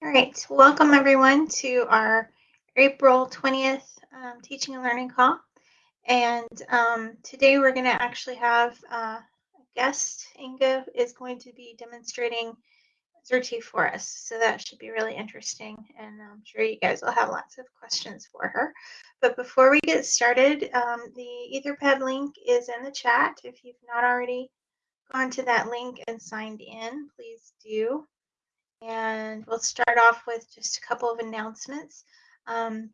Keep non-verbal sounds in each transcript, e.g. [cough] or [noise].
All right, welcome everyone to our April 20th um, teaching and learning call. And um, today we're going to actually have uh, a guest. Inga is going to be demonstrating Xerte for us. So that should be really interesting. And I'm sure you guys will have lots of questions for her. But before we get started, um, the Etherpad link is in the chat. If you've not already gone to that link and signed in, please do. And we'll start off with just a couple of announcements. Um,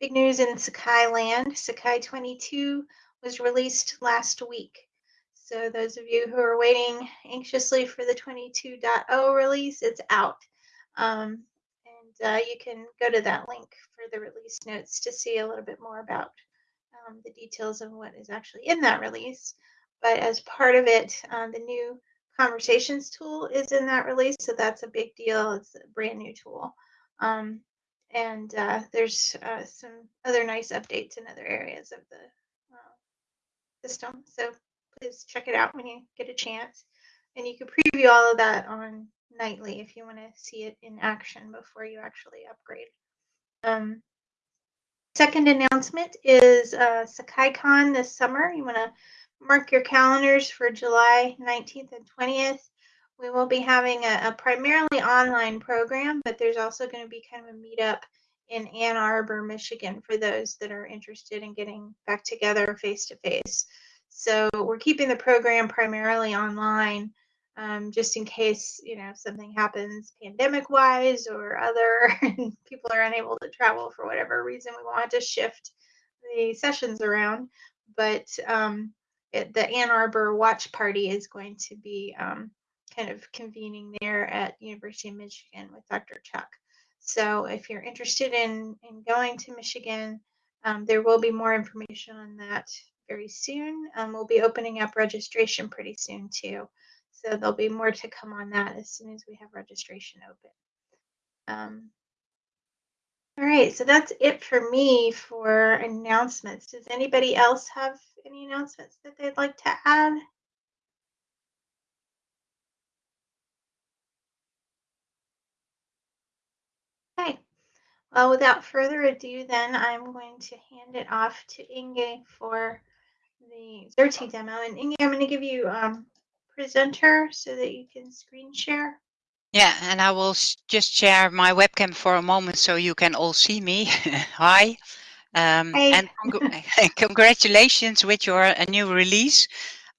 big news in Sakai land. Sakai 22 was released last week. So those of you who are waiting anxiously for the 22.0 release, it's out. Um, and uh, you can go to that link for the release notes to see a little bit more about um, the details of what is actually in that release. But as part of it, uh, the new conversations tool is in that release, so that's a big deal. It's a brand new tool. Um, and uh, there's uh, some other nice updates in other areas of the uh, system. So please check it out when you get a chance. And you can preview all of that on Nightly if you want to see it in action before you actually upgrade. Um, second announcement is uh, SakaiCon this summer. You want to mark your calendars for July 19th and 20th. We will be having a, a primarily online program, but there's also going to be kind of a meetup in Ann Arbor, Michigan for those that are interested in getting back together face to face. So we're keeping the program primarily online um, just in case, you know, something happens pandemic wise or other [laughs] and people are unable to travel for whatever reason. We want to shift the sessions around. But um, it, the Ann Arbor Watch Party is going to be um, kind of convening there at University of Michigan with Dr. Chuck. So if you're interested in, in going to Michigan, um, there will be more information on that very soon. Um, we'll be opening up registration pretty soon too. So there'll be more to come on that as soon as we have registration open. Um, all right, so that's it for me for announcements. Does anybody else have any announcements that they'd like to add? Okay, well, without further ado, then I'm going to hand it off to Inge for the Xerte demo. And Inge, I'm going to give you um, presenter so that you can screen share. Yeah, and I will just share my webcam for a moment so you can all see me. [laughs] Hi. Um, and [laughs] congratulations with your uh, new release.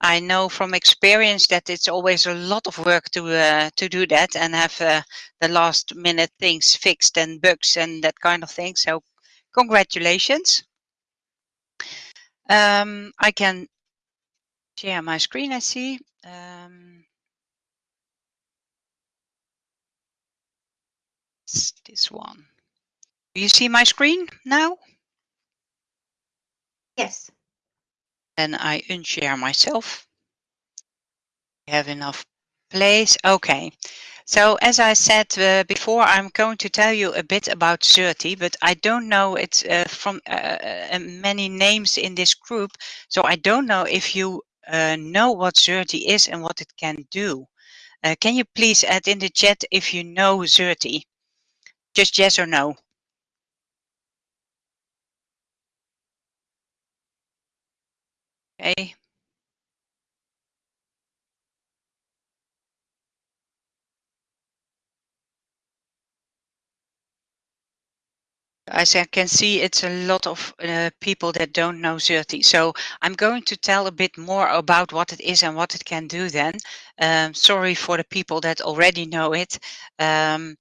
I know from experience that it's always a lot of work to uh, to do that and have uh, the last minute things fixed and bugs and that kind of thing. So congratulations. Um, I can share my screen, I see. Um, this one. Do you see my screen now? Yes. Then I unshare myself. have enough place. Okay. So as I said uh, before, I'm going to tell you a bit about Xerte, but I don't know it's uh, from uh, uh many names in this group. So I don't know if you uh, know what Xerte is and what it can do. Uh, can you please add in the chat if you know Xerte? Just yes or no. Okay. As I can see, it's a lot of uh, people that don't know Xerte. So I'm going to tell a bit more about what it is and what it can do then. Um, sorry for the people that already know it. Um,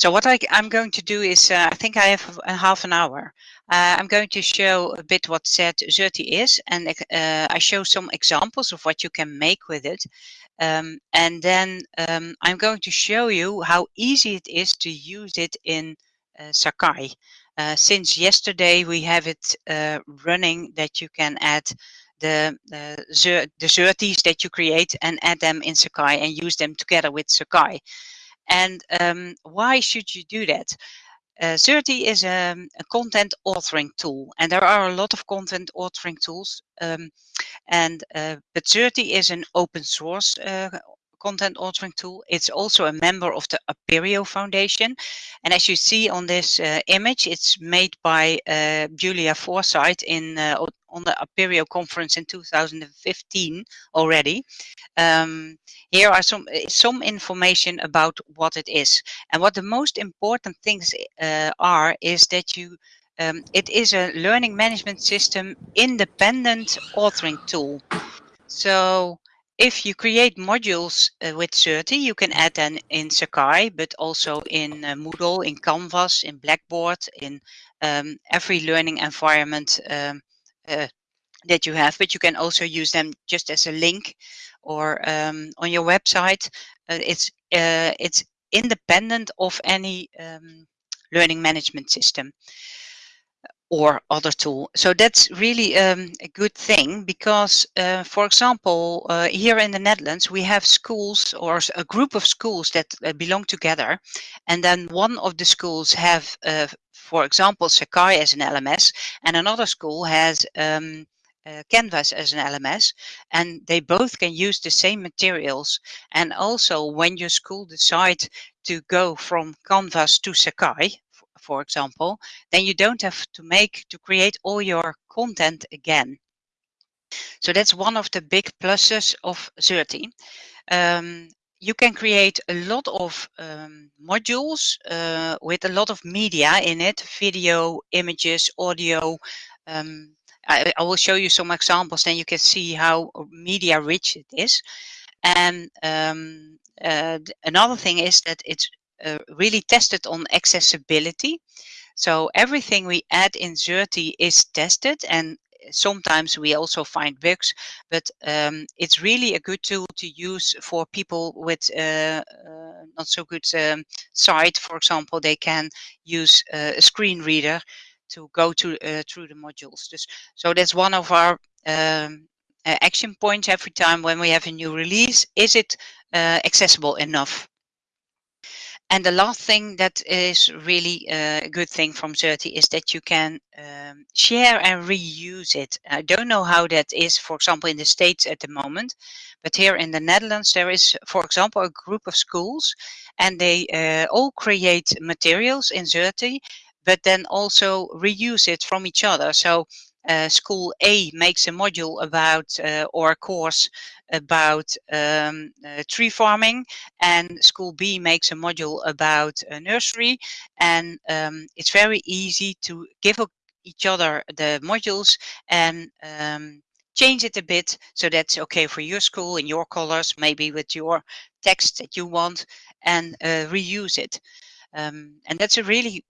so what I, am going to do is, uh, I think I have a half an hour. Uh, I'm going to show a bit what Xerte is, and uh, I show some examples of what you can make with it. Um, and then um, I'm going to show you how easy it is to use it in uh, Sakai. Uh, since yesterday, we have it uh, running that you can add the, the, the Xertes that you create and add them in Sakai and use them together with Sakai. And um, why should you do that? Uh, Xerte is a, a, content authoring tool, and there are a lot of content authoring tools. Um, and uh, but Xerte is an open source uh, content authoring tool. It's also a member of the Apereo Foundation. And as you see on this uh, image, it's made by uh, Julia Forsyth in uh, on the Apereo conference in 2015 already. Um, here are some some information about what it is. And what the most important things uh, are is that you um, it is a learning management system independent authoring tool. So if you create modules uh, with Xerte, you can add them in Sakai, but also in uh, Moodle, in Canvas, in Blackboard, in um, every learning environment um, uh, that you have. But you can also use them just as a link or um, on your website. Uh, it's uh, it's independent of any um, learning management system or other tool. So that's really um, a good thing because, uh, for example, uh, here in the Netherlands, we have schools or a group of schools that uh, belong together. And then one of the schools have, uh, for example, Sakai as an LMS and another school has um, uh, Canvas as an LMS and they both can use the same materials. And also when your school decide to go from Canvas to Sakai, for example, then you don't have to make to create all your content again. So that's one of the big pluses of Xerte. Um, you can create a lot of um, modules uh, with a lot of media in it, video, images, audio. Um, I, I, will show you some examples, then you can see how media rich it is. And um, uh, another thing is that it's uh, really tested on accessibility. So everything we add in Xerte is tested and sometimes we also find bugs, but um, it's really a good tool to use for people with uh, uh, not so good um, sight. For example, they can use uh, a screen reader to go to uh, through the modules. Just, so that's one of our um, action points every time when we have a new release. Is it uh, accessible enough? And the last thing that is really a good thing from Xerte is that you can um, share and reuse it. I don't know how that is, for example, in the States at the moment, but here in the Netherlands, there is, for example, a group of schools and they uh, all create materials in Xerte, but then also reuse it from each other. So uh, school A makes a module about uh, or a course about um, uh, tree farming and school B makes a module about nursery. And um, it's very easy to give each other the modules and um, change it a bit so that's okay for your school in your colors maybe with your text that you want and uh, reuse it. Um, and that's a really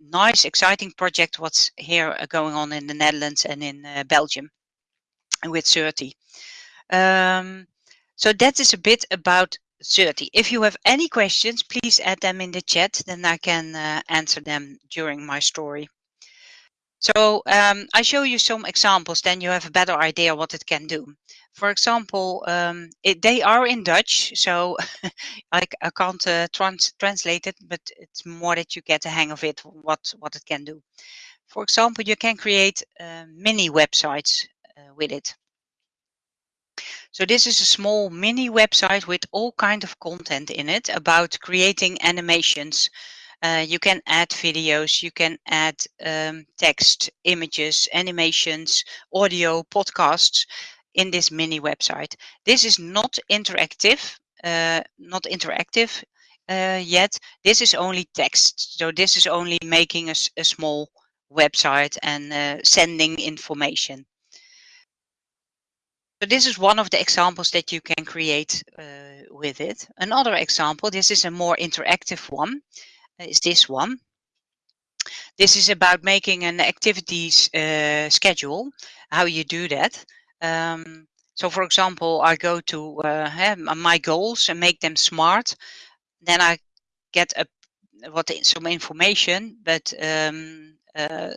nice, exciting project what's here uh, going on in the Netherlands and in uh, Belgium with Xerte. Um, so that is a bit about Xerte. If you have any questions, please add them in the chat, then I can uh, answer them during my story. So um, I show you some examples, then you have a better idea what it can do. For example, um, it, they are in Dutch, so [laughs] I, I can't uh, trans translate it, but it's more that you get a hang of it, what, what it can do. For example, you can create uh, mini websites uh, with it. So this is a small mini website with all kind of content in it about creating animations uh, you can add videos, you can add um, text, images, animations, audio, podcasts in this mini website. This is not interactive, uh, not interactive uh, yet. This is only text. So this is only making a, a small website and uh, sending information. So this is one of the examples that you can create uh, with it. Another example, this is a more interactive one is this one. This is about making an activities uh, schedule, how you do that. Um, so for example, I go to uh, my goals and make them smart. Then I get a what some information, but um, uh,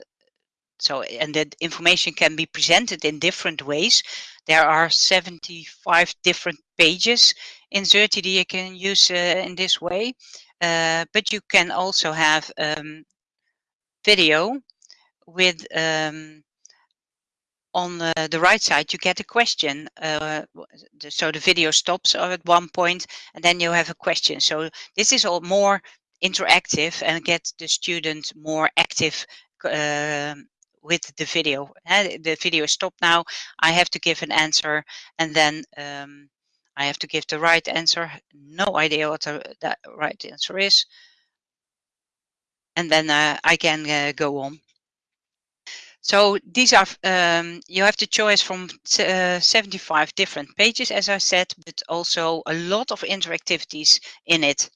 so and that information can be presented in different ways. There are 75 different pages in Xerte you can use uh, in this way. Uh, but you can also have um, video with um, on the, the, right side, you get a question. Uh, so the video stops at one point and then you have a question. So this is all more interactive and get the student more active uh, with the video. Uh, the video is stopped now. I have to give an answer and then um, I have to give the right answer. No idea what the, right answer is. And then uh, I can uh, go on. So these are, um, you have the choice from uh, 75 different pages, as I said, but also a lot of interactivities in it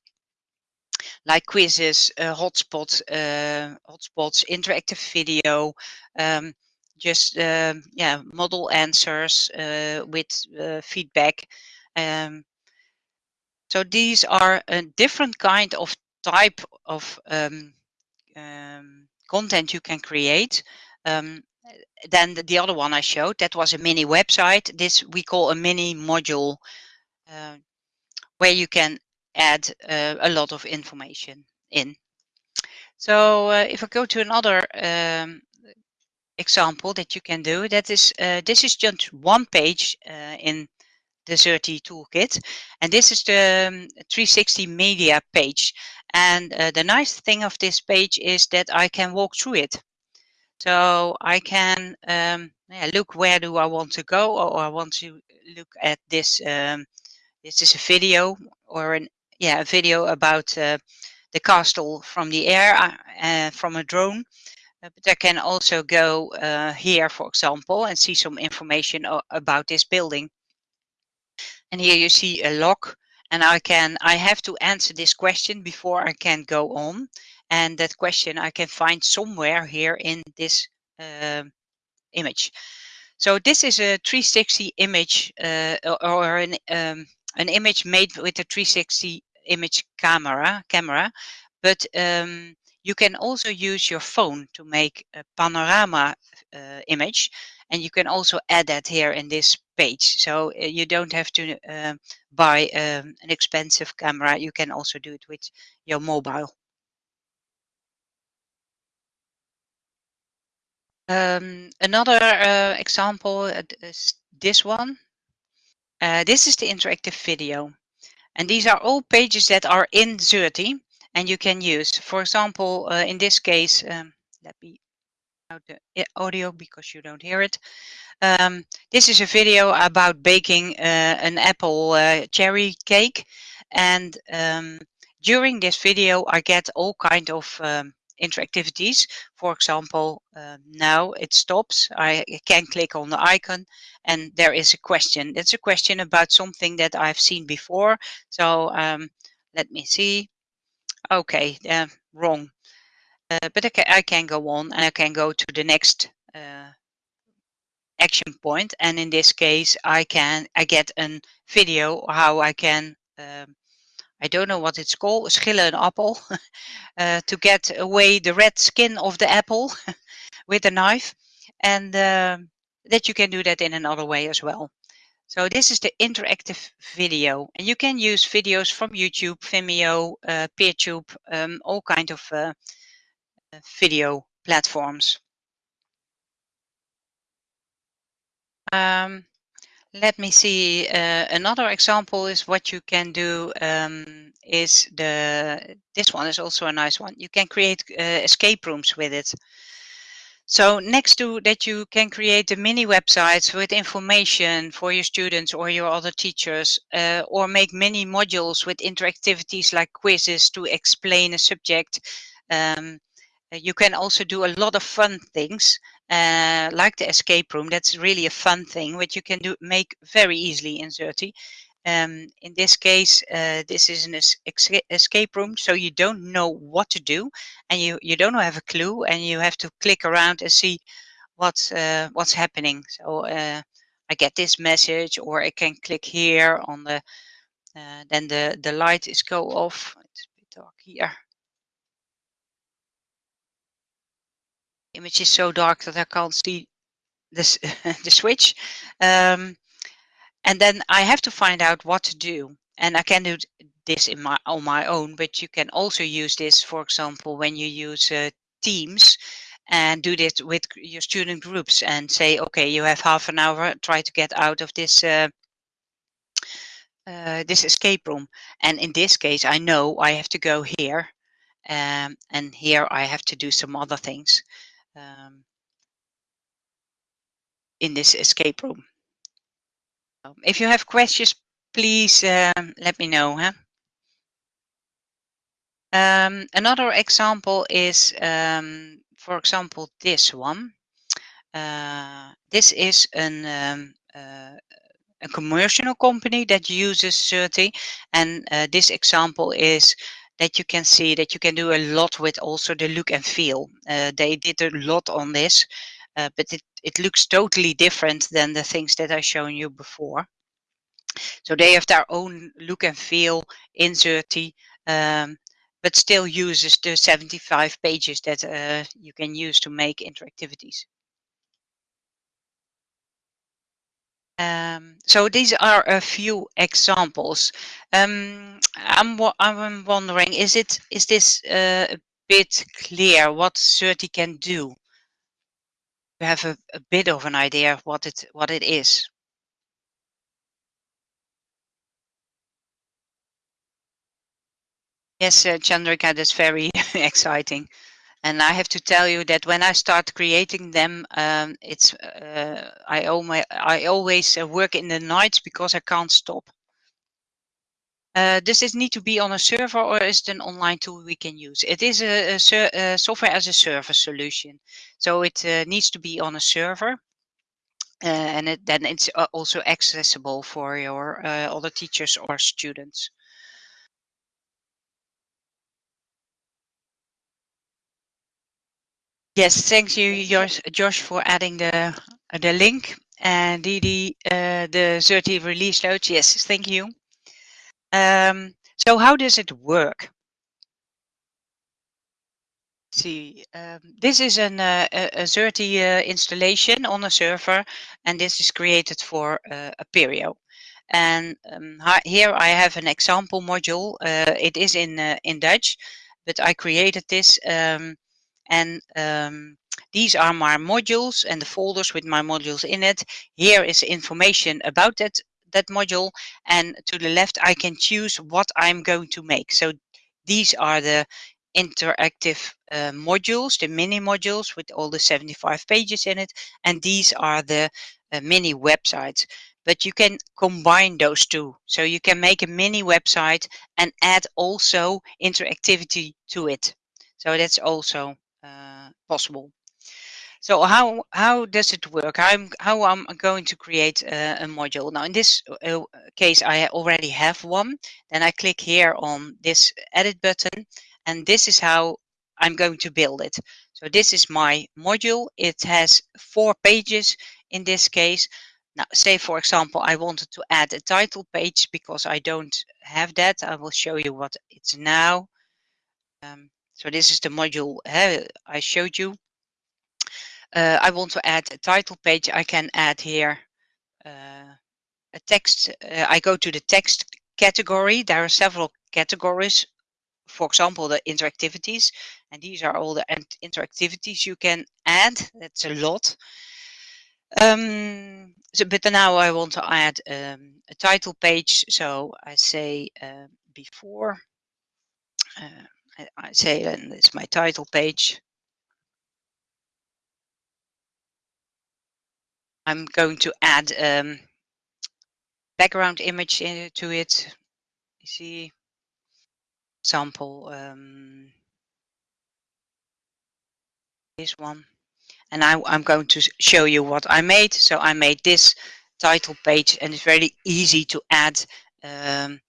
like quizzes, uh, hotspots, uh, hotspots, interactive video, um, just um, yeah, model answers uh, with uh, feedback. Um, so these are a different kind of type of um, um, content you can create um, than the, the, other one I showed. That was a mini website. This we call a mini module uh, where you can add uh, a lot of information in. So uh, if I go to another um, example that you can do, that is, uh, this is just one page uh, in the Xerte toolkit. And this is the um, 360 media page. And uh, the nice thing of this page is that I can walk through it. So I can um, yeah, look where do I want to go or I want to look at this. Um, this is a video or an yeah, a video about uh, the castle from the air uh, uh from a drone. Uh, but I can also go uh, here, for example, and see some information about this building. And here you see a lock and I can, I have to answer this question before I can go on. And that question I can find somewhere here in this uh, image. So this is a 360 image uh, or an, um, an image made with a 360 image camera, camera but um, you can also use your phone to make a panorama uh, image and you can also add that here in this page. So uh, you don't have to uh, buy um, an expensive camera. You can also do it with your mobile um, another uh, example uh, is this one uh, this is the interactive video and these are all pages that are in Xerte and you can use. For example, uh, in this case, um, let me out the audio because you don't hear it. Um, this is a video about baking uh, an apple uh, cherry cake. And um, during this video, I get all kind of um, interactivities. For example, uh, now it stops. I can click on the icon and there is a question. That's a question about something that I've seen before. So um, let me see. Okay, uh, wrong. Uh, but I can, I can, go on and I can go to the next uh, action point. And in this case, I can I get a video how I can um, I don't know what it's called, schillen an apple, [laughs] uh, to get away the red skin of the apple [laughs] with a knife. And uh, that you can do that in another way as well. So this is the interactive video. And you can use videos from YouTube, Vimeo, uh, PeerTube, um, all kind of uh, video platforms. Um, let me see. Uh, another example is what you can do um, is the, this one is also a nice one. You can create uh, escape rooms with it. So next to that you can create the mini websites with information for your students or your other teachers uh, or make mini modules with interactivities like quizzes to explain a subject. Um, you can also do a lot of fun things uh, like the escape room. That's really a fun thing, which you can do make very easily in Xerte. Um, in this case, uh, this is an es escape room, so you don't know what to do, and you you don't have a clue, and you have to click around and see what's uh, what's happening. So uh, I get this message, or I can click here on the. Uh, then the the light is go off. It's a bit dark here. Image is so dark that I can't see this [laughs] the switch. Um, and then I have to find out what to do. And I can do this in my on my own, but you can also use this, for example, when you use uh, Teams and do this with your student groups and say, okay, you have half an hour, try to get out of this uh, uh, this escape room. And in this case, I know I have to go here um, and here I have to do some other things um, in this escape room. Um, if you have questions, please um, let me know. Huh? Um, another example is, um, for example, this one. Uh, this is an, um, uh, a commercial company that uses Xerte. And uh, this example is that you can see that you can do a lot with also the look and feel. Uh, they did a lot on this, uh, but it, it looks totally different than the things that I shown you before. So they have their own look and feel in Xerte, um, but still uses the 75 pages that uh, you can use to make interactivities. Um, so these are a few examples. Um, I'm, I'm wondering, is it is this uh, a bit clear what Xerte can do? You have a, a bit of an idea of what it what it is. Yes, uh, Chandrika, that's very [laughs] exciting. And I have to tell you that when I start creating them, um, it's uh, I, always, I always uh, work in the nights because I can't stop. Uh, does this need to be on a server or is it an online tool we can use? It is a, a, a software as a service solution. So it uh, needs to be on a server. Uh, and it, then it's uh, also accessible for your other teachers or students. Yes, thank you, Josh, Josh for adding the the link. And Didi, uh, the Xerte release notes. Yes, thank you. Um, so how does it work? see, um, this is an, uh, a, a Xerte uh, installation on a server, and this is created for uh, Apereo. And um, here I have an example module. Uh, it is in uh, in Dutch, but I created this um, and um, these are my modules and the folders with my modules in it. Here is information about that, that module. And to the left, I can choose what I'm going to make. So these are the interactive uh, modules, the mini modules with all the 75 pages in it. And these are the uh, mini websites. But you can combine those two. So you can make a mini website and add also interactivity to it. So that's also possible. So how how does it work? I'm how I'm going to create a, a module. Now in this uh, case, I already have one. Then I click here on this edit button, and this is how I'm going to build it. So this is my module. It has four pages in this case. Now, say for example, I wanted to add a title page because I don't have that. I will show you what it's now. Um, so this is the module uh, I showed you. Uh, I want to add a title page. I can add here uh, a text. Uh, I go to the text category. There are several categories. For example, the interactivities. And these are all the interactivities you can add. That's a lot. Um, so, but now I want to add um, a title page. So I say uh, before. I say and it's my title page. I'm going to add um, background image to it. You see, example, um, this one. And I, I'm going to show you what I made. So I made this title page and it's very easy to add um,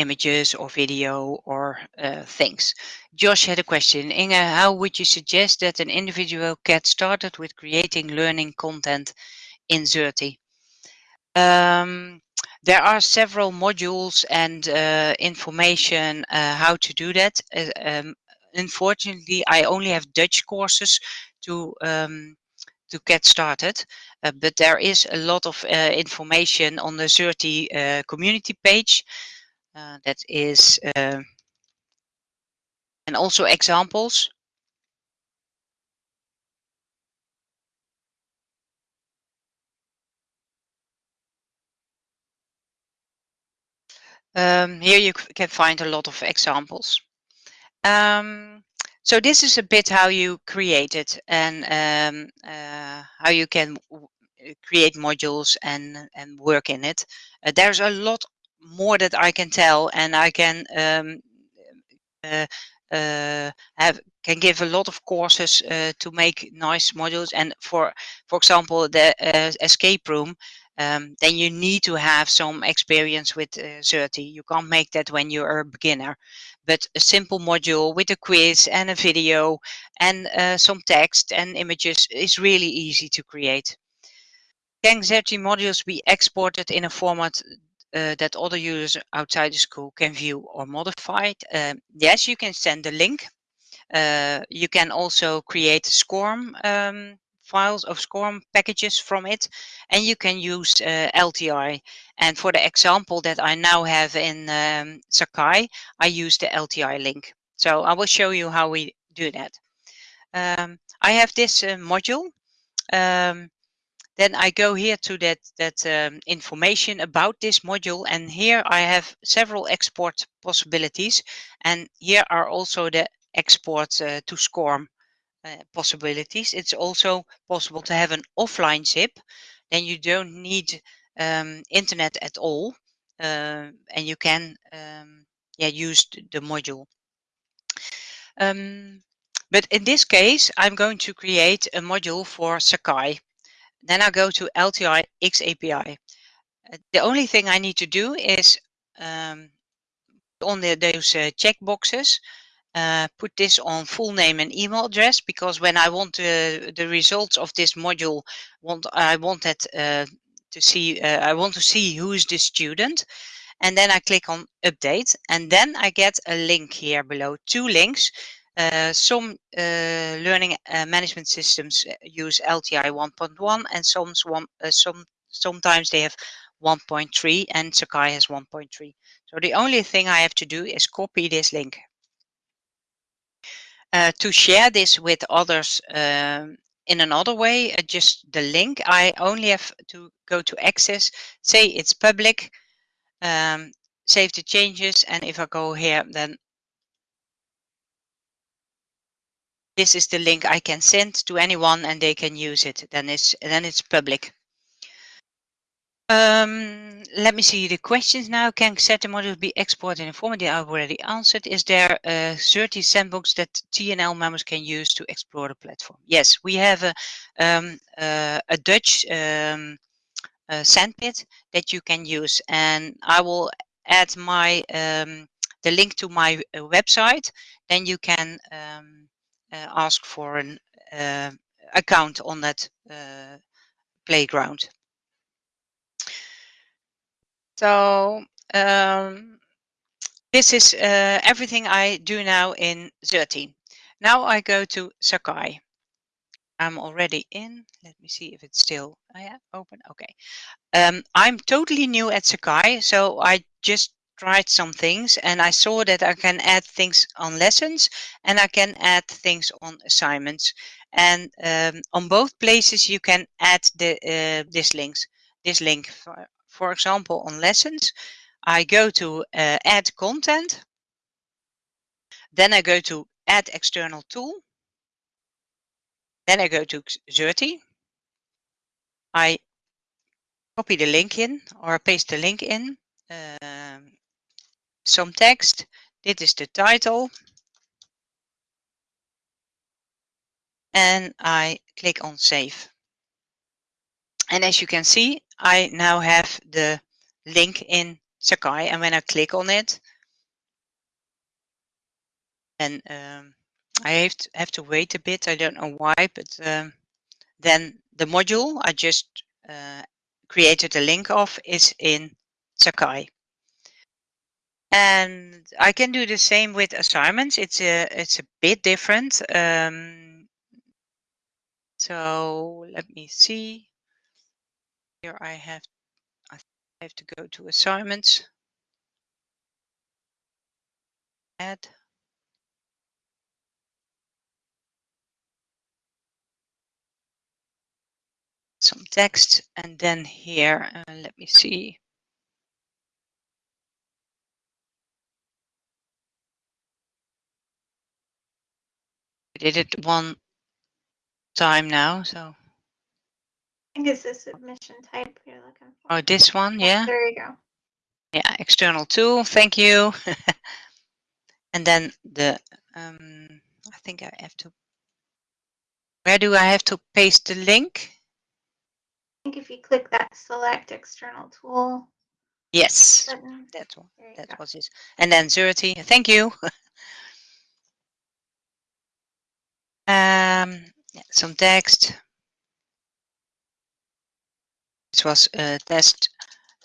images or video or uh, things. Josh had a question. Inge, how would you suggest that an individual get started with creating learning content in Xerte? Um, there are several modules and uh, information uh, how to do that. Uh, um, unfortunately, I only have Dutch courses to um, to get started. Uh, but there is a lot of uh, information on the Xerte uh, community page. Uh, that is, uh, and also examples. Um, here you can find a lot of examples. Um, so this is a bit how you create it and um, uh, how you can create modules and, and work in it. Uh, there's a lot more that I can tell and I can um, uh, uh, have can give a lot of courses uh, to make nice modules and for for example the uh, escape room um, then you need to have some experience with uh. You can't make that when you're a beginner. But a simple module with a quiz and a video and uh, some text and images is really easy to create. Can Xerte modules be exported in a format uh, that other users outside the school can view or modify? Um, yes, you can send a link. Uh, you can also create SCORM um, files of SCORM packages from it, and you can use uh, LTI. And for the example that I now have in um, Sakai, I use the LTI link. So I will show you how we do that. Um, I have this uh, module. Um, then I go here to that, that um, information about this module and here I have several export possibilities and here are also the export uh, to SCORM uh, possibilities. It's also possible to have an offline zip then you don't need um, internet at all uh, and you can um, yeah, use the module. Um, but in this case, I'm going to create a module for Sakai. Then I go to LTI X API. Uh, the only thing I need to do is um, on the, those uh, checkboxes, uh, put this on full name and email address because when I want the the results of this module, want I want that uh, to see, uh, I want to see who is the student. And then I click on update and then I get a link here below, two links. Uh, some uh, learning uh, management systems use LTI 1.1 and some, some sometimes they have 1.3 and Sakai has 1.3. So the only thing I have to do is copy this link. Uh, to share this with others um, in another way, uh, just the link, I only have to go to access, say it's public, um, save the changes, and if I go here, then this is the link I can send to anyone and they can use it. Then it's then it's public. Um, let me see the questions now. Can Xerte modules be exported in a format? I already answered. Is there a Xerte sandbox that TNL members can use to explore the platform? Yes, we have a, um, uh, a Dutch um, uh, sandpit that you can use. And I will add my um, the link to my uh, website. Then you can um, uh, ask for an uh, account on that uh, playground. So um, this is uh, everything I do now in Xerte. Now I go to Sakai. I'm already in. Let me see if it's still oh yeah, open. Okay. Um, I'm totally new at Sakai, so I just tried some things and I saw that I can add things on lessons and I can add things on assignments. And um, on both places you can add the uh, this links. This link for, for example, on lessons, I go to uh, add content. Then I go to add external tool. Then I go to Xerte. I copy the link in or paste the link in. Um, some text. This is the title. And I click on save. And as you can see, I now have the link in Sakai. And when I click on it, and um, I have to, have to wait a bit. I don't know why, but um, then the module I just uh, created a link of is in Sakai. And I can do the same with assignments. It's a it's a bit different. Um, so let me see. Here I have, I have to go to assignments. Add. Some text and then here, uh, let me see. Did it one time now, so. I think it's the submission type you're looking for. Oh, this one, yeah. There you go. Yeah, external tool, thank you. [laughs] and then the, um, I think I have to, where do I have to paste the link? I think if you click that select external tool Yes, button, that's one. That go. was it. And then Xerte, thank you. [laughs] um, some text. This was test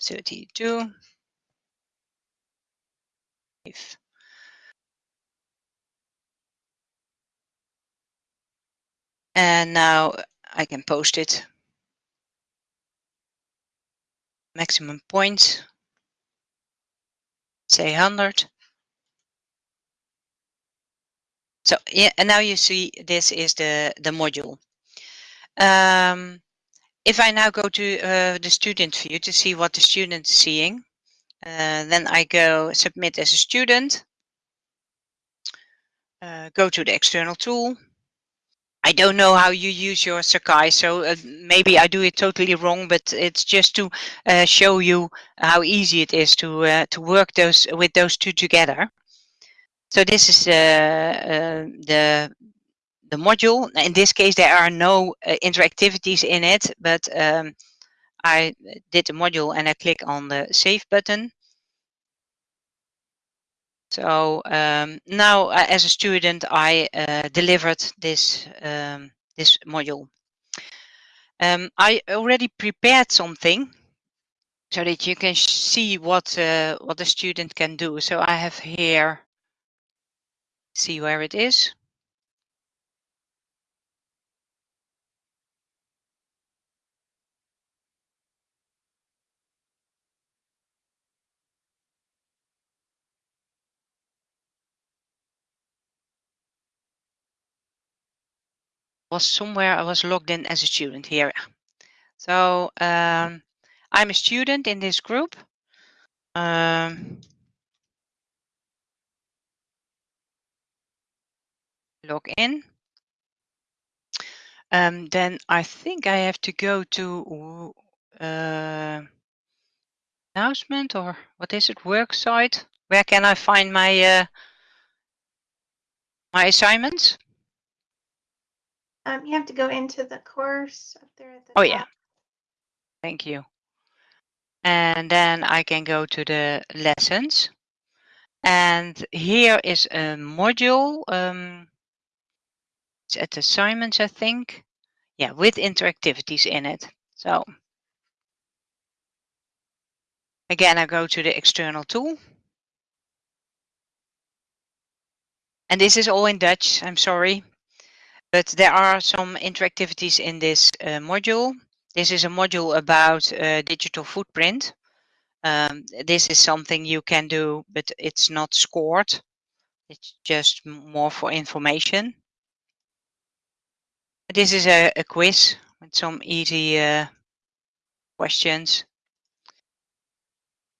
32. If and now I can post it. Maximum points. Say 100. So yeah, and now you see this is the, the module. Um, if I now go to uh, the student view to see what the student is seeing, uh, then I go submit as a student, uh, go to the external tool. I don't know how you use your Sakai, so uh, maybe I do it totally wrong, but it's just to uh, show you how easy it is to uh, to work those with those two together. So this is uh, uh, the the module. In this case, there are no uh, interactivities in it, but um, I did the module and I click on the save button. So um, now, uh, as a student, I uh, delivered this um, this module. Um, I already prepared something so that you can see what uh, what the student can do. So I have here, see where it is. was somewhere I was logged in as a student here. So um, I'm a student in this group. Um, log in. Um, then I think I have to go to uh, announcement or what is it? Work site. Where can I find my uh, my assignments? Um, you have to go into the course up there at the Oh top. yeah. Thank you. And then I can go to the lessons. And here is a module. Um, at assignments, I think. Yeah, with interactivities in it. So again, I go to the external tool. And this is all in Dutch, I'm sorry. But there are some interactivities in this uh, module. This is a module about uh, digital footprint. Um, this is something you can do, but it's not scored. It's just more for information. This is a, a quiz with some easy uh, questions.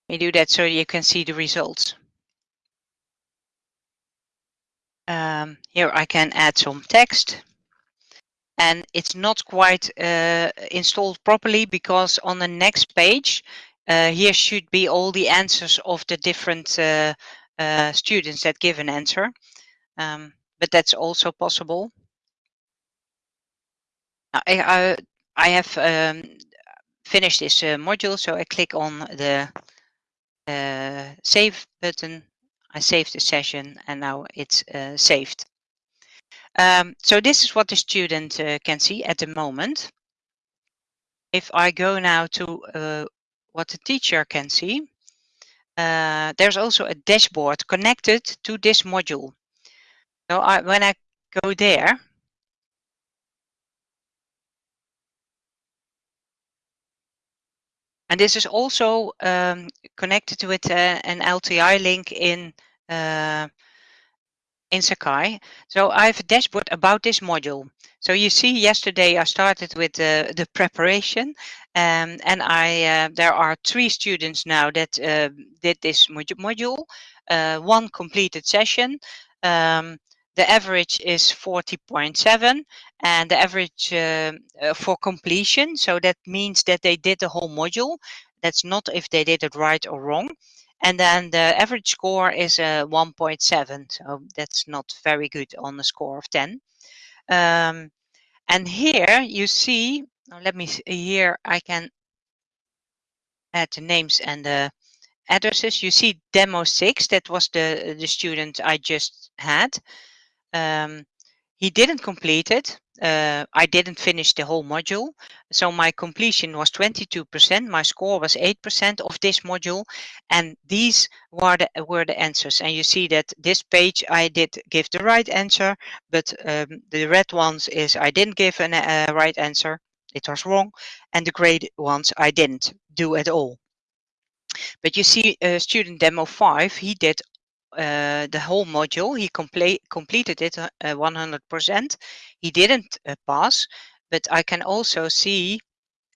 We do that so you can see the results. Um, here I can add some text and it's not quite uh, installed properly because on the next page uh, here should be all the answers of the different uh, uh students that give an answer um, but that's also possible I, I, I have um, finished this uh, module so I click on the uh, save button I save the session and now it's saved um, so this is what the student uh, can see at the moment. If I go now to uh, what the teacher can see, uh, there's also a dashboard connected to this module. So I, when I go there, and this is also um, connected with uh, an LTI link in uh, in Sakai. So I have a dashboard about this module. So you see yesterday I started with uh, the preparation um, and I uh, there are three students now that uh, did this mod module, uh, one completed session. Um, the average is 40.7 and the average uh, uh, for completion. So that means that they did the whole module. That's not if they did it right or wrong. And then the average score is uh, 1.7. So that's not very good on a score of 10. Um, and here you see, let me see, here I can add the names and the addresses. You see demo six, that was the, the student I just had. Um, he didn't complete it. Uh, I didn't finish the whole module. So my completion was 22%. My score was 8% of this module. And these were the, were the answers. And you see that this page, I did give the right answer, but um, the red ones is I didn't give a uh, right answer. It was wrong. And the gray ones I didn't do at all. But you see uh, student demo five, he did uh, the whole module. He complete, completed it 100%. Uh, he didn't uh, pass, but I can also see,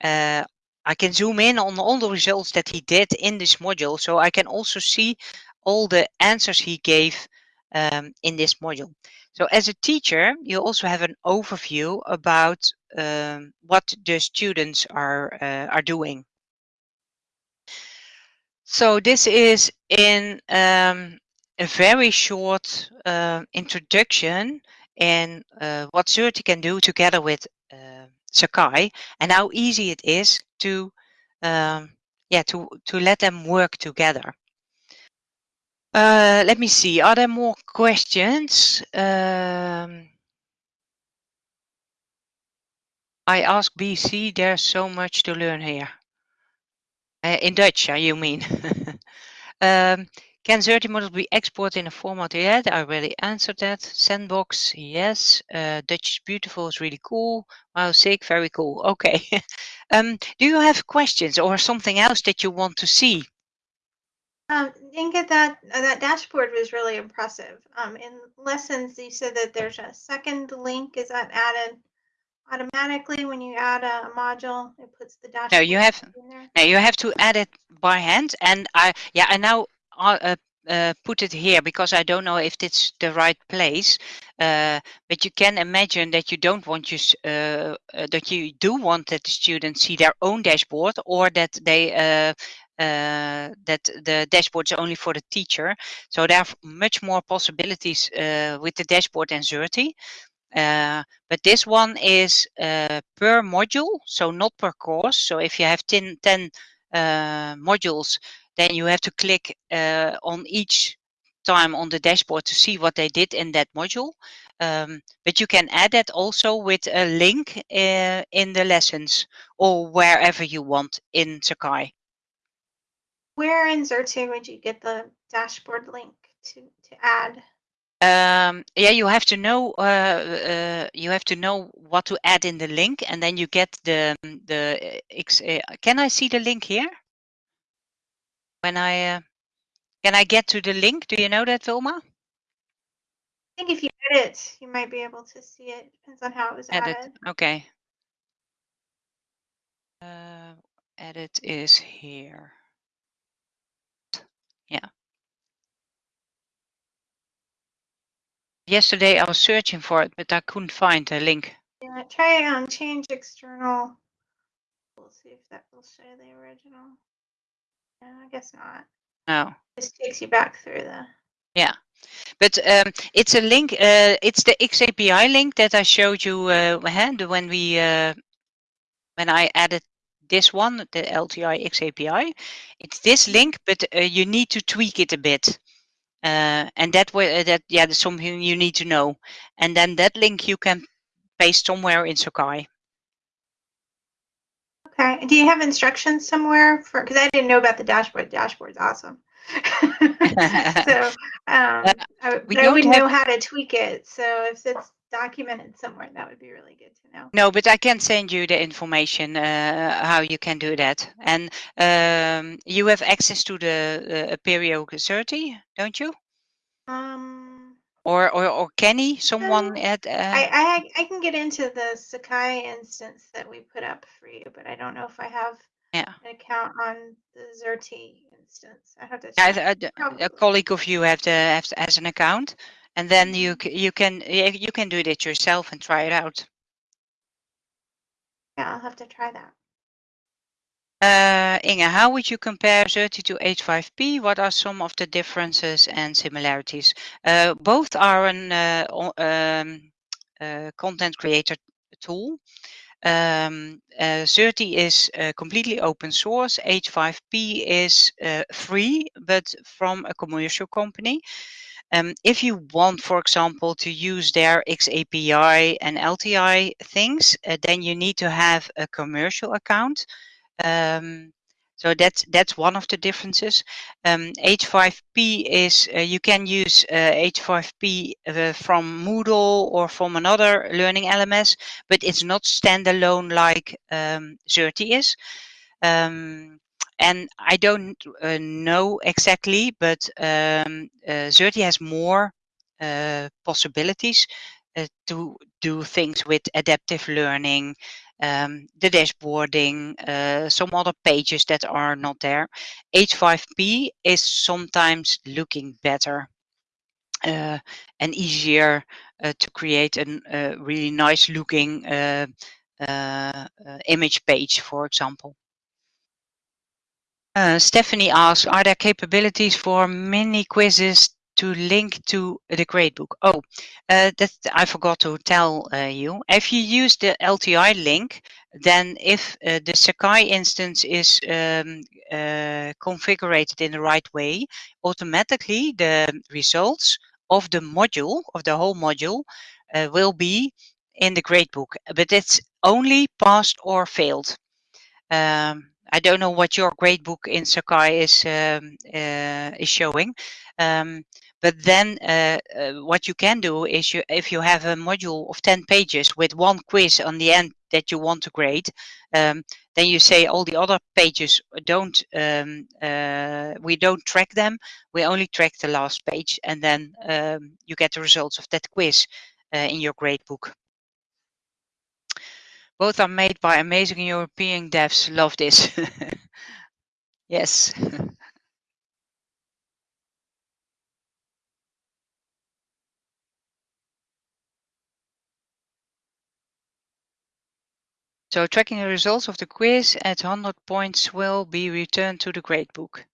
uh, I can zoom in on all the results that he did in this module. So I can also see all the answers he gave um, in this module. So as a teacher, you also have an overview about um, what the students are, uh, are doing. So this is in um, a very short uh, introduction in uh, what Xerte can do together with uh, Sakai and how easy it is to um, yeah to to let them work together. Uh, let me see. Are there more questions? Um, I ask BC. There's so much to learn here. Uh, in Dutch, you mean? [laughs] um, can Xerte models be exported in a format yet? I already answered that. Sandbox, yes. Uh, Dutch is beautiful, is really cool. Wow, sick, very cool. Okay. [laughs] um, do you have questions or something else that you want to see? Um, Inge, that uh, that dashboard was really impressive. Um, in lessons, you said that there's a second link. Is that added automatically when you add a module? It puts the dashboard. No, you have. No, you have to add it by hand. And I, yeah, I now uh, uh, put it here because I don't know if it's the right place. Uh, but you can imagine that you don't want you uh, uh, that you do want that the students see their own dashboard or that they uh, that the dashboard is only for the teacher. So there are much more possibilities with the dashboard Xerte. Uh, but this one is uh, per module, so not per course. So if you have 10, 10 uh, modules, then you have to click uh, on each time on the dashboard to see what they did in that module. Um, but you can add that also with a link uh, in the lessons or wherever you want in Sakai. Where in Xerte would you get the dashboard link to, to add? Um, yeah, you have to know uh, uh, you have to know what to add in the link, and then you get the the Uh, can I see the link here? When I uh, can I get to the link? Do you know that, Vilma? I think if you edit, you might be able to see it. Depends on how it was edit. added. Okay. Uh, edit is here. Yeah. Yesterday I was searching for it, but I couldn't find the link. Yeah, try um change external. We'll see if that will show the original. No, I guess not. No. This takes you back through the. Yeah. But um, it's a link. Uh, it's the XAPI link that I showed you uh, when we uh, when I added this one, the LTI XAPI. It's this link, but uh, you need to tweak it a bit. Uh, and that way, uh, that yeah, that's something you need to know. And then that link you can paste somewhere in Sakai. Okay. Do you have instructions somewhere for? Because I didn't know about the dashboard. The dashboard's awesome. [laughs] so um, I, I wouldn't have... know how to tweak it. So if it's documented somewhere, that would be really good to know. No, but I can send you the information uh, how you can do that. And um, you have access to the uh, Apereo Xerte, don't you? Um, or or, or Kenny, someone uh, at. Uh... I, I I can get into the Sakai instance that we put up for you, but I don't know if I have yeah. an account on the Xerte instance. I have to. Yeah, uh, a, a, colleague of you have to have to, has an account, and then you mm-hmm. you can you can do it yourself and try it out. Yeah, I'll have to try that. Uh, Inge, how would you compare Xerte to H5P? What are some of the differences and similarities? Uh, both are an uh, um, uh, content creator tool. Um, uh, Xerte is completely open source. H5P is free, but from a commercial company. Um, if you want, for example, to use their XAPI and LTI things, uh, then you need to have a commercial account. Um, so that's that's one of the differences. Um, H5P is uh, you can use uh, H5P uh, from Moodle or from another learning LMS, but it's not standalone like um, Xerte is. Um, and I don't uh, know exactly, but um, uh, Xerte has more uh, possibilities uh, to do things with adaptive learning, um, the dashboarding, uh, some other pages that are not there. H5P is sometimes looking better uh, and easier uh, to create a uh, really nice looking uh, uh, image page, for example. Stephanie asks, are there capabilities for mini quizzes to link to the gradebook. Oh, uh, that I forgot to tell uh, you. If you use the LTI link, then if uh, the Sakai instance is um, uh, configured in the right way, automatically the results of the module, of the whole module, uh, will be in the gradebook. But it's only passed or failed. Um, I don't know what your gradebook in Sakai is um, uh, is showing, um, but then uh, uh, what you can do is you, if you have a module of 10 pages with one quiz on the end that you want to grade, um, then you say all the other pages don't, um, uh, we don't track them. We only track the last page and then um, you get the results of that quiz uh, in your gradebook. Both are made by amazing European devs. Love this. [laughs] yes. [laughs] So tracking the results of the quiz at 100 points will be returned to the gradebook.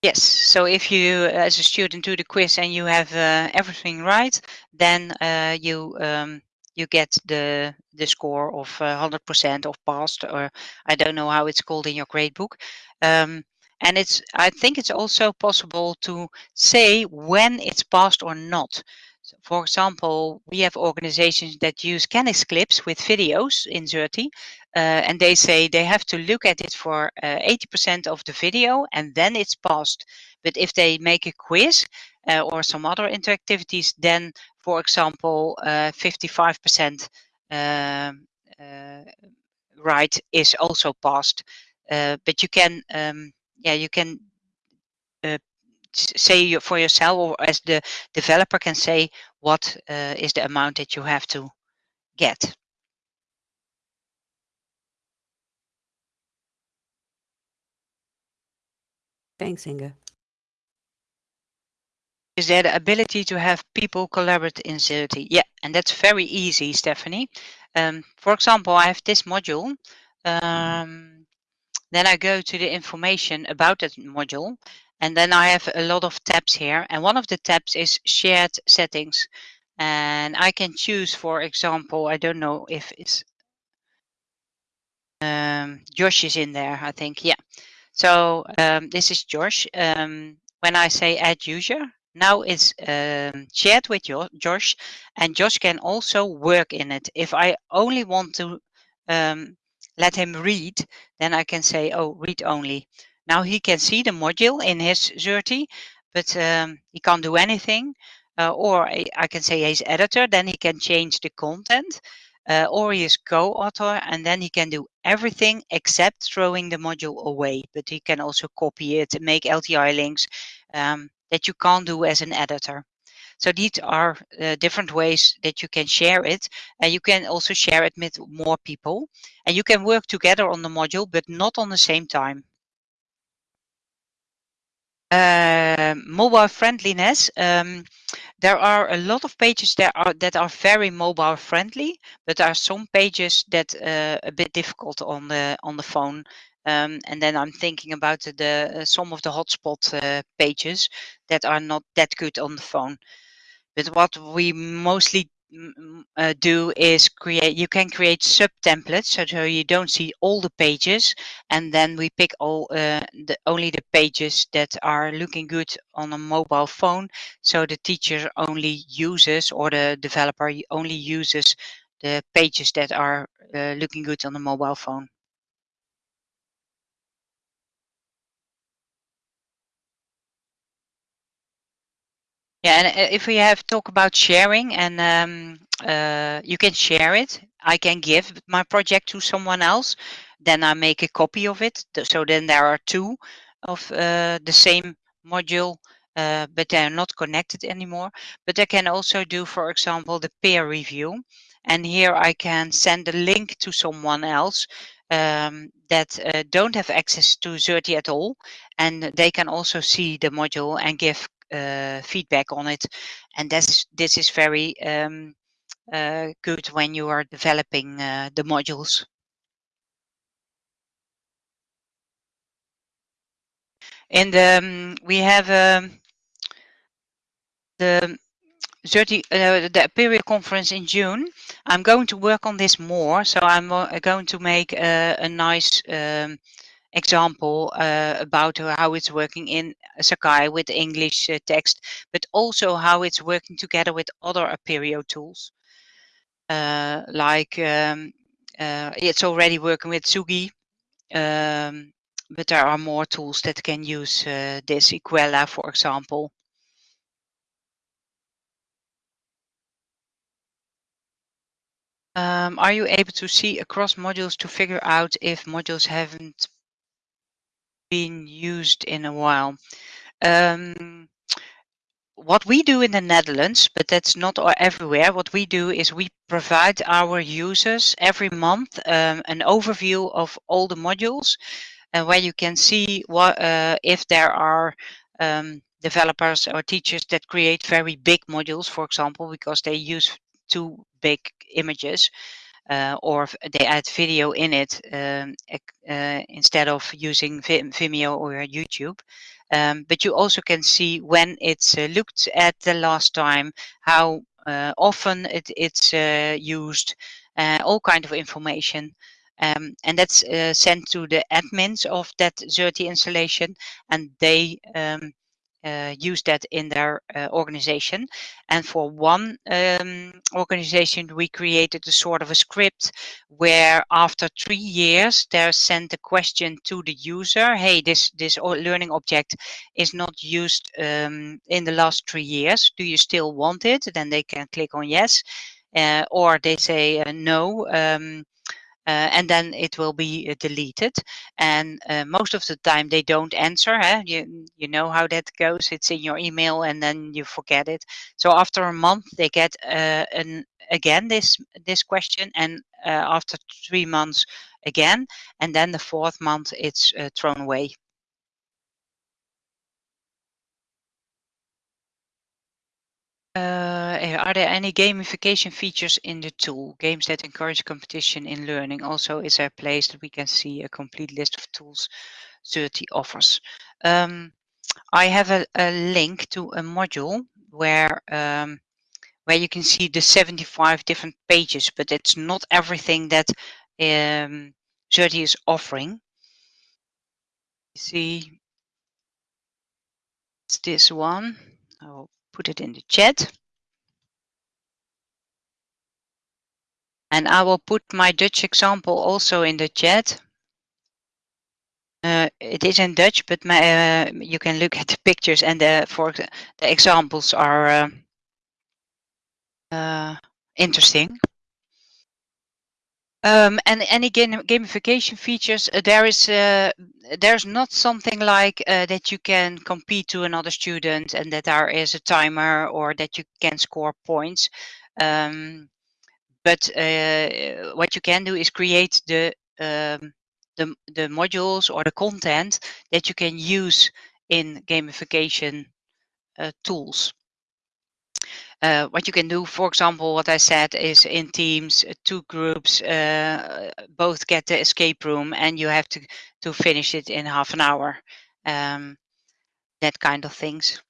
Yes, so if you as a student do the quiz and you have uh, everything right, then uh, you um, you get the the score of 100% uh, of passed, or I don't know how it's called in your gradebook. Um, and it's I think it's also possible to say when it's passed or not. So for example, we have organizations that use Canis clips with videos in Xerte, uh, and they say they have to look at it for 80% uh, of the video and then it's passed. But if they make a quiz uh, or some other interactivities, then for example, 55% uh, um, right is also passed. But you can, um, yeah, you can say for yourself or as the developer can say what uh, is the amount that you have to get. Thanks, Inge is there the ability to have people collaborate in Xerte? Yeah, and that's very easy, Stephanie. Um, for example, I have this module. Um, then I go to the information about that module. And then I have a lot of tabs here. And one of the tabs is shared settings. And I can choose, for example, I don't know if it's um, Josh is in there, I think. Yeah. So um, this is Josh. Um, when I say add user, now it's um, shared with your, Josh and Josh can also work in it. If I only want to um, let him read, then I can say, oh, read only. Now he can see the module in his Xerte, but um, he can't do anything. Uh, or I, I, can say he's editor, then he can change the content. Uh, or he is co-author, and then he can do everything except throwing the module away. But he can also copy it, and make LTI links, um, that you can't do as an editor. So these are uh, different ways that you can share it. And you can also share it with more people. And you can work together on the module, but not on the same time. Uh, mobile friendliness. Um, there are a lot of pages that are that are very mobile friendly, but there are some pages that uh, a bit difficult on the on the phone. Um, and then I'm thinking about the, uh, some of the hotspot uh, pages that are not that good on the phone. But what we mostly uh, do is create you can create sub templates so, so you don't see all the pages and then we pick all uh, the only the pages that are looking good on a mobile phone. So the teacher only uses or the developer only uses the pages that are uh, looking good on the mobile phone Yeah, and uh, if we have talk about sharing and um, uh, you can share it, I can give my project to someone else, then I make a copy of it. So then there are two of uh, the same module, uh, but they're not connected anymore. But I can also do, for example, the peer review. And here I can send a link to someone else um, that uh, don't have access to Xerte at all. And they can also see the module and give feedback on it. And this, this is very um, uh, good when you are developing uh, the modules. And um, we have um, the 30, uh, the Apereo conference in June. I'm going to work on this more, so I'm uh, going to make a, a nice um, example uh, about how it's working in Sakai with English uh, text, but also how it's working together with other Apereo tools. Uh, like um, uh, it's already working with Tsugi, um, but there are more tools that can use uh, this, Equella, for example. Um, are you able to see across modules to figure out if modules haven't been used in a while. Um, what we do in the Netherlands, but that's not everywhere, what we do is we provide our users every month um, an overview of all the modules and where you can see what uh, if there are um, developers or teachers that create very big modules, for example, because they use too big images uh, or they add video in it um, uh, instead of using Vimeo or YouTube. Um, but you also can see when it's uh, looked at the last time, how uh, often it, it's uh, used, uh, all kind of information. Um, and that's sent to the admins of that Xerte installation and they um, use that in their uh, organization. And for one um, organization, we created a sort of a script where after three years, they're sent a question to the user. Hey, this, this learning object is not used um, in the last three years. Do you still want it? Then they can click on yes. Uh, or they say uh, no. Um, uh, and then it will be uh, deleted. And uh, most of the time they don't answer. Huh? You, you know how that goes. It's in your email and then you forget it. So after a month they get an again this this question and after three months again and then the fourth month it's thrown away. Are there any gamification features in the tool? Games that encourage competition in learning. Also, is there a place that we can see a complete list of tools Xerte offers? Um, I have a, a, link to a module where um, where you can see the 75 different pages, but it's not everything that um, Xerte is offering. You see, it's this one. I'll put it in the chat. And I will put my Dutch example also in the chat. Uh, it is in Dutch, but my, uh, you can look at the pictures and the, for the examples are uh, uh interesting. Um, and any game, gamification features, uh, there is uh, there's not something like uh, that you can compete to another student and that there is a timer or that you can score points. Um, but uh, what you can do is create the, um, the the modules or the content that you can use in gamification uh, tools. Uh, what you can do, for example, what I said is in teams, uh, two groups uh, both get the escape room and you have to, to finish it in half an hour. Um, that kind of things.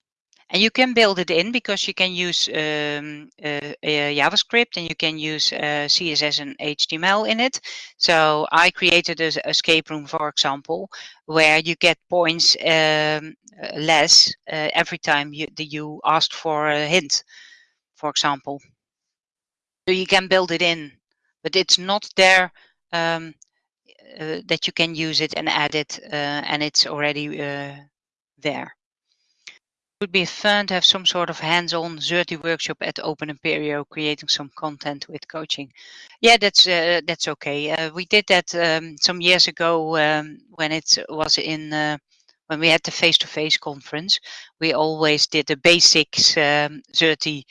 And you can build it in because you can use um, uh, uh, JavaScript and you can use CSS and HTML in it. So I created an escape room, for example, where you get points um, less every time you, you asked for a hint for example. So you can build it in, but it's not there um, uh, that you can use it and add it uh, and it's already uh, there. It would be fun to have some sort of hands-on Xerte workshop at Open Apereo, creating some content with coaching. Yeah, that's uh, that's okay. Uh, we did that um, some years ago um, when it was in uh, when we had the face-to-face -face conference. We always did the basics um, Xerte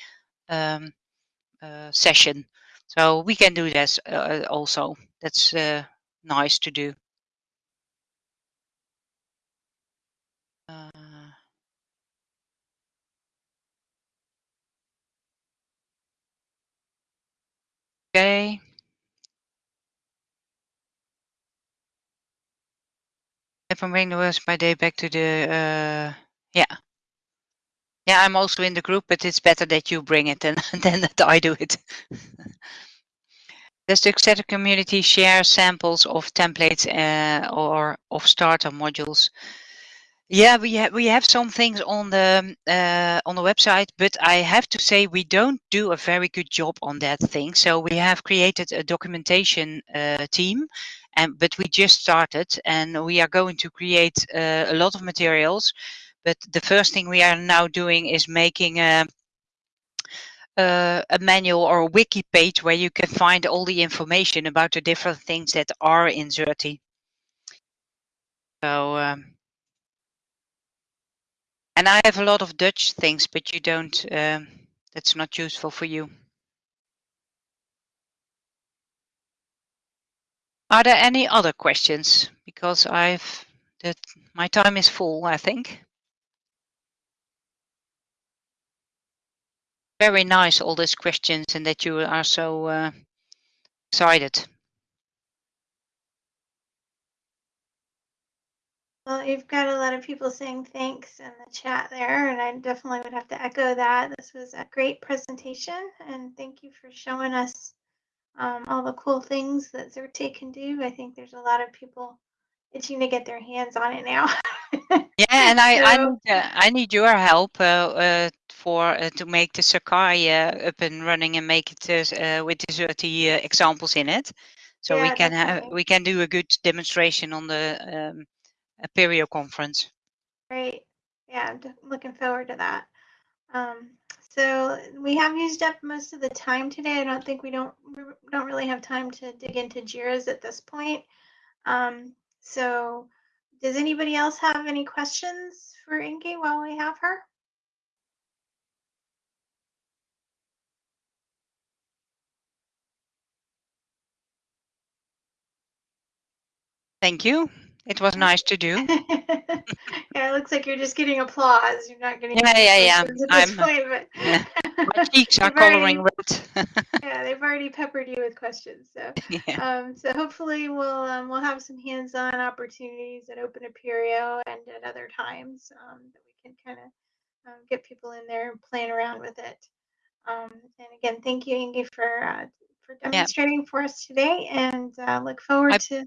um, uh, session. So we can do this uh, also. That's uh, nice to do. Uh, okay. If I'm bringing the words my day back to the, uh, yeah, yeah, I'm also in the group, but it's better that you bring it than, [laughs] than that I do it. Does the Xerte community share samples of templates uh, or of starter modules? Yeah, we have we have some things on the uh, on the website, but I have to say we don't do a very good job on that thing. So we have created a documentation uh, team, and but we just started, and we are going to create uh, a lot of materials but the first thing we are now doing is making a, a, a manual or a wiki page where you can find all the information about the different things that are in Xerte. So, um, and I have a lot of Dutch things, but you don't, um, that's not useful for you. Are there any other questions? Because I've, that my time is full, I think. very nice, all these questions, and that you are so uh, excited. Well, you've got a lot of people saying thanks in the chat there, and I definitely would have to echo that. This was a great presentation, and thank you for showing us um, all the cool things that Xerte can do. I think there's a lot of people itching to get their hands on it now. yeah, [laughs] and I, so, I, need, uh, I need your help uh, uh, for uh, to make the Sakai uh, up and running and make it uh, with the Xerte examples in it. So yeah, we can have we can do a good demonstration on the um, Apereo conference. Great. Yeah, I'm looking forward to that. Um, so we have used up most of the time today. I don't think we don't we don't really have time to dig into JIRAs at this point. Um, so does anybody else have any questions for Inge while we have her? Thank you. It was nice to do. [laughs] yeah, it looks like you're just getting applause. You're not getting yeah, yeah, yeah. I'm, point, but yeah. My [laughs] cheeks are coloring red. [laughs] yeah, they've already peppered you with questions. So, yeah. um, so hopefully we'll um, we'll have some hands-on opportunities at Open Apereo and at other times um, that we can kind of um, get people in there and playing around with it. Um, and again, thank you, Inge, for uh, for demonstrating yeah. for us today, and uh, look forward I to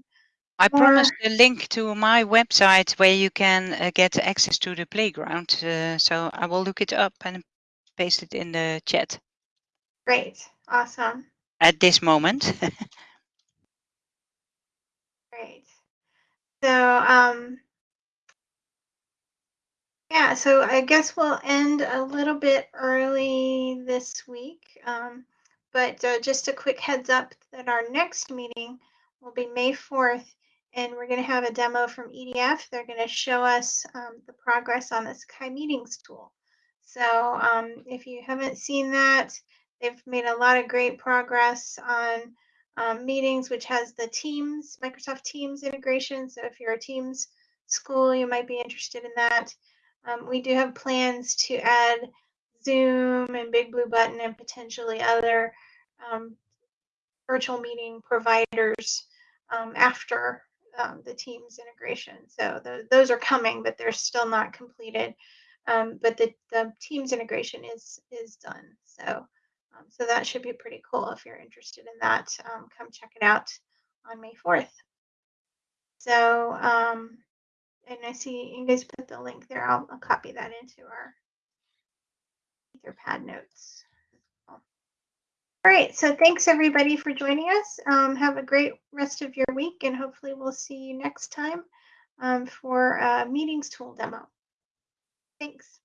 I promised a link to my website where you can uh, get access to the playground. Uh, so I will look it up and paste it in the chat. Great. Awesome. At this moment. [laughs] Great. So, um, yeah, so I guess we'll end a little bit early this week. Um, but uh, just a quick heads up that our next meeting will be May 4th and we're going to have a demo from EDF. They're going to show us um, the progress on the Sakai Meetings tool. So um, if you haven't seen that, they've made a lot of great progress on um, Meetings, which has the Teams, Microsoft Teams integration. So if you're a Teams school, you might be interested in that. Um, we do have plans to add Zoom and Big Blue Button and potentially other um, virtual meeting providers um, after um, the Teams integration. So tho- those are coming, but they're still not completed. Um, but the, the Teams integration is is done. So um, so that should be pretty cool if you're interested in that. Um, come check it out on May 4th. So um, and I see you guys put the link there. I'll, I'll copy that into our Etherpad notes. All right, so thanks everybody for joining us. Um, have a great rest of your week, and hopefully we'll see you next time um, for a meetings tool demo. Thanks.